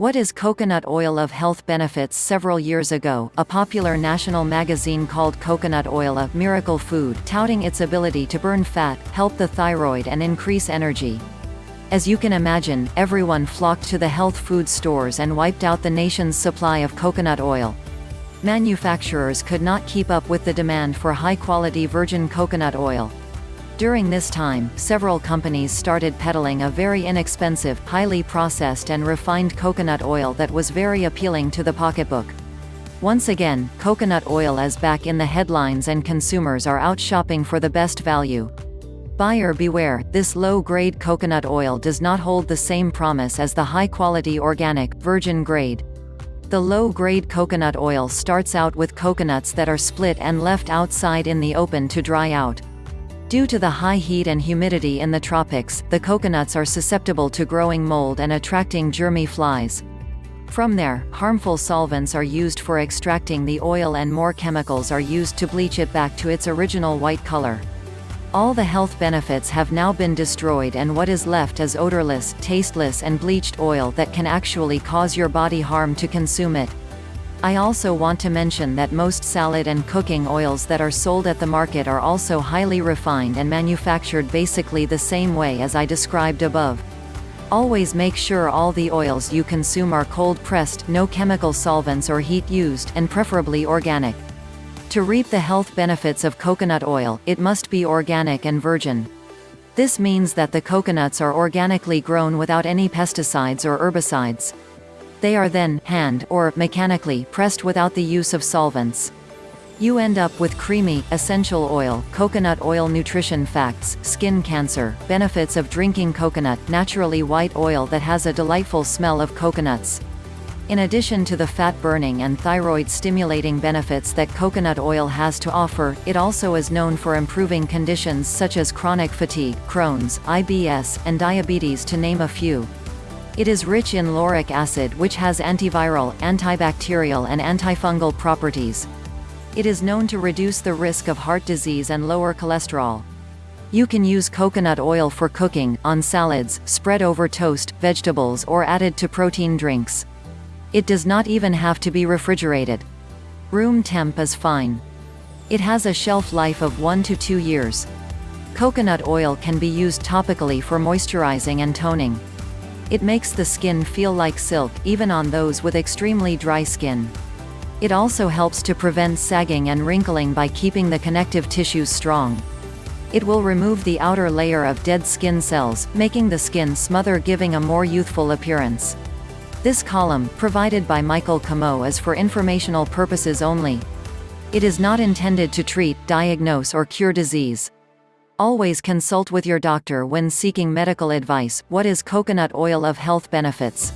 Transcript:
What is coconut oil of health benefits Several years ago, a popular national magazine called Coconut Oil a miracle food, touting its ability to burn fat, help the thyroid and increase energy. As you can imagine, everyone flocked to the health food stores and wiped out the nation's supply of coconut oil. Manufacturers could not keep up with the demand for high-quality virgin coconut oil. During this time, several companies started peddling a very inexpensive, highly processed and refined coconut oil that was very appealing to the pocketbook. Once again, coconut oil is back in the headlines and consumers are out shopping for the best value. Buyer beware, this low-grade coconut oil does not hold the same promise as the high-quality organic, virgin grade. The low-grade coconut oil starts out with coconuts that are split and left outside in the open to dry out. Due to the high heat and humidity in the tropics, the coconuts are susceptible to growing mold and attracting germy flies. From there, harmful solvents are used for extracting the oil and more chemicals are used to bleach it back to its original white color. All the health benefits have now been destroyed and what is left is odorless, tasteless and bleached oil that can actually cause your body harm to consume it. I also want to mention that most salad and cooking oils that are sold at the market are also highly refined and manufactured basically the same way as I described above. Always make sure all the oils you consume are cold-pressed, no chemical solvents or heat used, and preferably organic. To reap the health benefits of coconut oil, it must be organic and virgin. This means that the coconuts are organically grown without any pesticides or herbicides. They are then, hand, or, mechanically, pressed without the use of solvents. You end up with creamy, essential oil, coconut oil nutrition facts, skin cancer, benefits of drinking coconut, naturally white oil that has a delightful smell of coconuts. In addition to the fat burning and thyroid stimulating benefits that coconut oil has to offer, it also is known for improving conditions such as chronic fatigue, Crohn's, IBS, and diabetes to name a few. It is rich in lauric acid which has antiviral, antibacterial and antifungal properties. It is known to reduce the risk of heart disease and lower cholesterol. You can use coconut oil for cooking, on salads, spread over toast, vegetables or added to protein drinks. It does not even have to be refrigerated. Room temp is fine. It has a shelf life of 1 to 2 years. Coconut oil can be used topically for moisturizing and toning. It makes the skin feel like silk, even on those with extremely dry skin. It also helps to prevent sagging and wrinkling by keeping the connective tissues strong. It will remove the outer layer of dead skin cells, making the skin smother giving a more youthful appearance. This column, provided by Michael Camo is for informational purposes only. It is not intended to treat, diagnose or cure disease. Always consult with your doctor when seeking medical advice. What is coconut oil of health benefits?